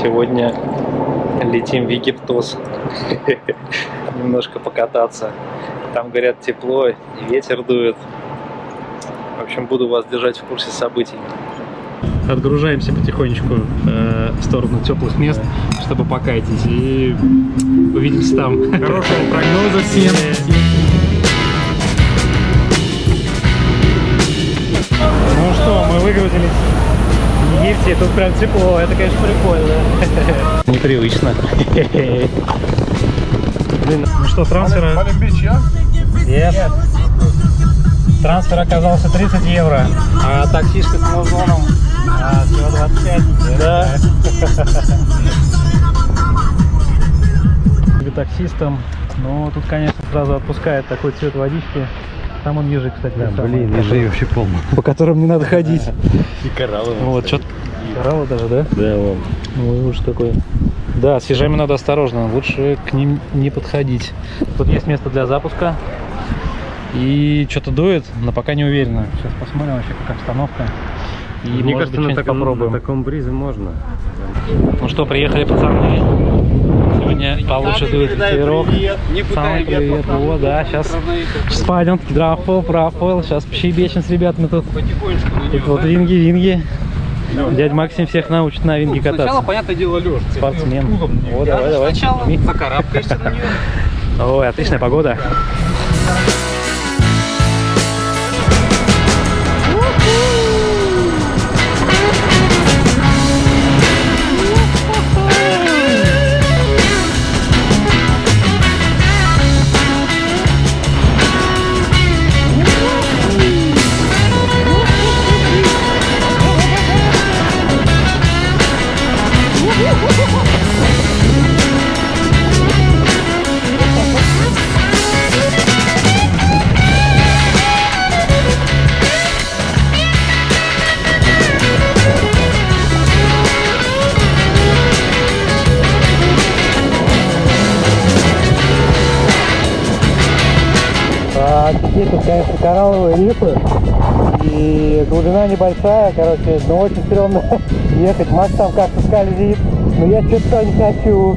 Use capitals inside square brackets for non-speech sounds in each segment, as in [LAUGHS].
Сегодня летим в Египтос. [LAUGHS] Немножко покататься. Там, говорят, тепло и ветер дует. В общем, буду вас держать в курсе событий. Отгружаемся потихонечку э, в сторону теплых мест, чтобы покайтить. И увидимся там. Хорошего [LAUGHS] прогноза всем. Ну что, мы выгрузились Египте, тут прям тепло, это, конечно, прикольно. Непривычно. Блин, ну что, трансфера... Yes. Трансфер оказался 30 евро, а таксишка с музоном а, всего 25. Да. таксистом, но тут, конечно, сразу отпускает такой цвет водички. Там он ежик, кстати. Да, блин, ежи вообще полно. По которым не надо ходить. И кораллы. Вот, что Кораллы даже, да? Да, вон. Ну, уж какой. Да, с ежами надо осторожно, лучше к ним не подходить. Тут есть место для запуска. И что-то дует, но пока не уверенно. Сейчас посмотрим вообще, какая обстановка. И, Мне может кажется, быть, на таком, попробуем. на таком бризе можно. Ну что, приехали пацаны. Сегодня получше дует ветерок. Самый привет. Вот, да, сейчас спадем. Драфл, профил. Сейчас щебечем с ребятами тут. Тут вот винги-винги. Дядь Максим всех научит на винге Сначала, кататься. понятное дело, лёж. Спортсмен. О, давай, давай. Сначала закарабкаешься на нее. [LAUGHS] Ой, отличная погода. Теперь тут, конечно, коралловые рифы. И глубина небольшая, короче, но очень стрёмно [LAUGHS] ехать. Макс там как-то скользит. Но я что-то не хочу.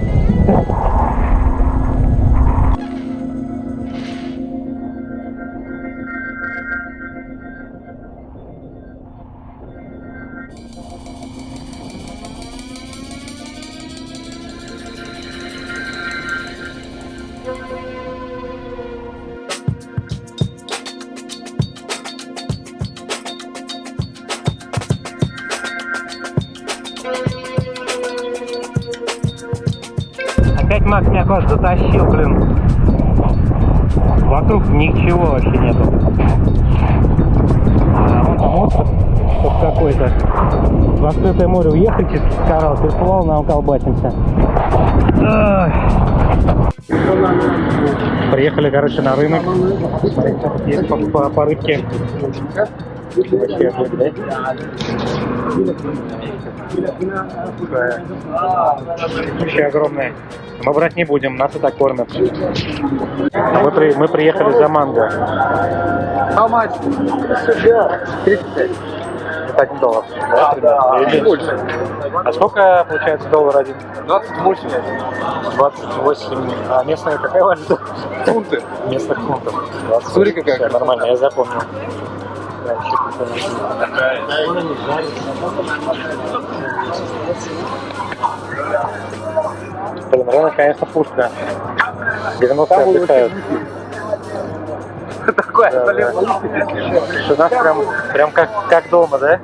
Опять [LAUGHS] Макс меня куда затащил, блин. Вокруг ничего вообще нету. А вон там остров вот какой-то. В открытое море уехали через коралл, переплывал, нам колбасимся. Приехали, короче, на рынок. Есть по, по, по рыбке. Вообще да? Огромная. Мы брать не будем, нас и так кормят. Мы, при- мы приехали за манго. How much? 35. Это один доллар. Да, примерно? Или больше. А сколько получается доллар один? 28 28. А местная какая валюта? фунты. Местных фунтов. 28. Смотри, какая нормально, я запомнил. Да. Блин, рынок, конечно, пушка. 90 отдыхают. Такое, Да, Что у нас прям, прям как, как дома, да?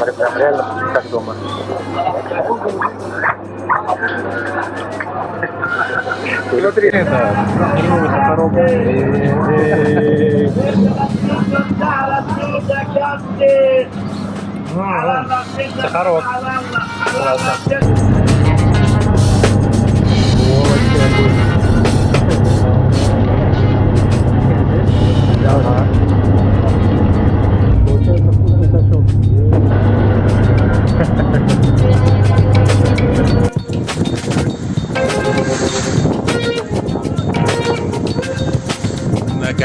Прям реально как дома. Смотри, это. Сахарок.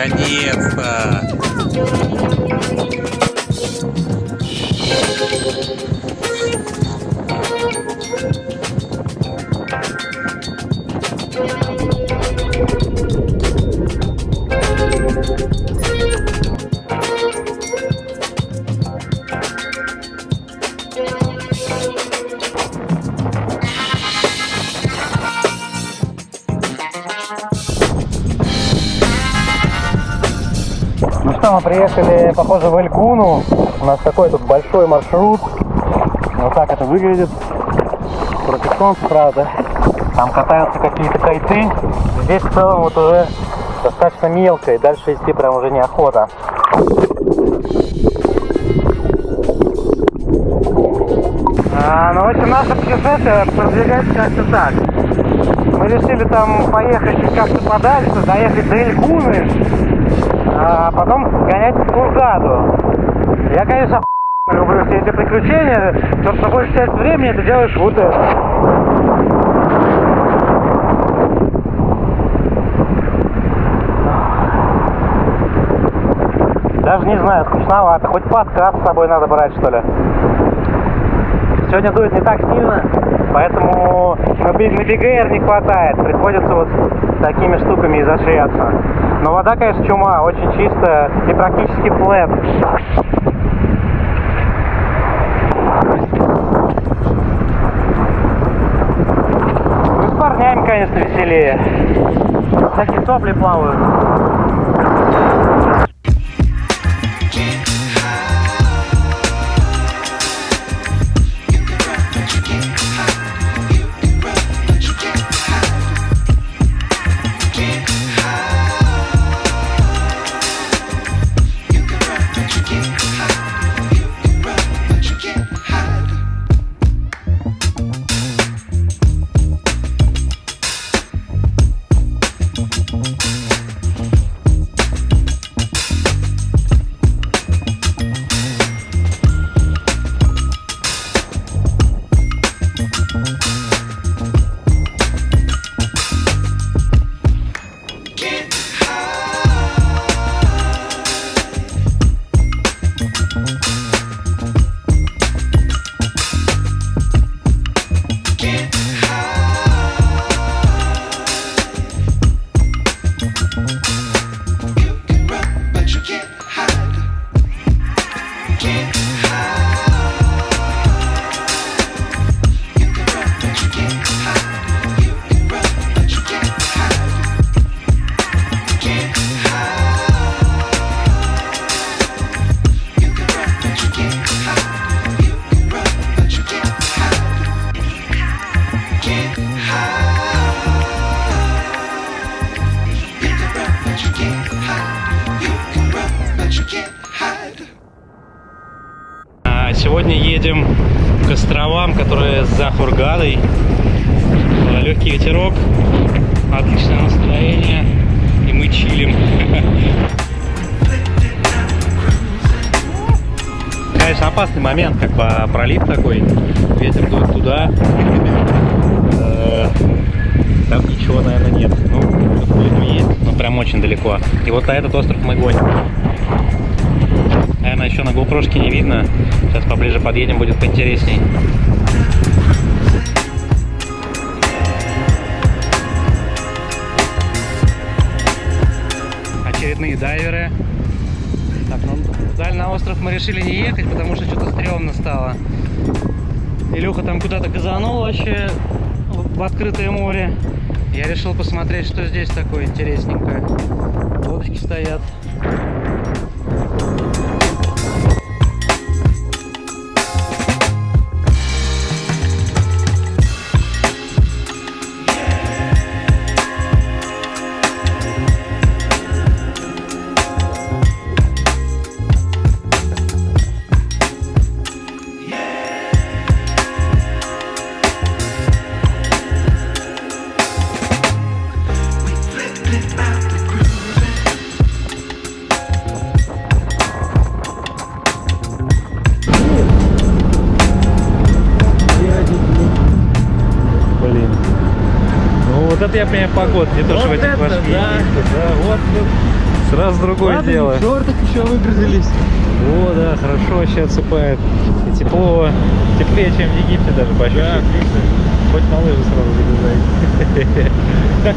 Наконец-то! Ну что, мы приехали, похоже, в Элькуну. У нас такой тут большой маршрут. Вот так это выглядит. Против правда. Там катаются какие-то кайты. Здесь в целом вот уже достаточно мелко, и дальше идти прям уже неохота. А, ну, в общем, наше путешествие продвигается как-то так. Мы решили там поехать как-то подальше, доехать до Элькуны, а потом сгонять в Кургаду. Я, конечно, [LAUGHS] люблю все эти приключения, но что большую часть времени ты делаешь вот это. Даже не знаю, скучновато. Хоть подкаст с собой надо брать, что ли. Сегодня дует не так сильно, поэтому на БГР не хватает. Приходится вот такими штуками изощряться. Но вода, конечно, чума, очень чистая и практически флэт. Ну, с парнями, конечно, веселее. Всякие сопли плавают. Сегодня едем к островам, которые за Хургадой. Легкий ветерок, отличное настроение, и мы чилим. Конечно, опасный момент, как бы пролив такой, ветер дует туда. Э, Там ничего, наверное, нет. Ну, тут есть, но прям очень далеко. И вот на этот остров мы гоним. Наверное, еще на GoPro не видно. Сейчас поближе подъедем, будет поинтересней. Очередные дайверы. Так, ну, даль на остров мы решили не ехать, потому что что-то стрёмно стало. Илюха там куда-то газанул вообще в открытое море. Я решил посмотреть, что здесь такое интересненькое. Лодочки стоят. Я понимаю погода, не то, что в Вот этих ваших да. Да, вот сразу другое Ладно, дело. в шортах еще выгрузились. О, да, хорошо вообще отсыпает. И тепло, теплее, чем в Египте даже по ощущениям. Хоть на лыжи сразу залезай. [LAUGHS]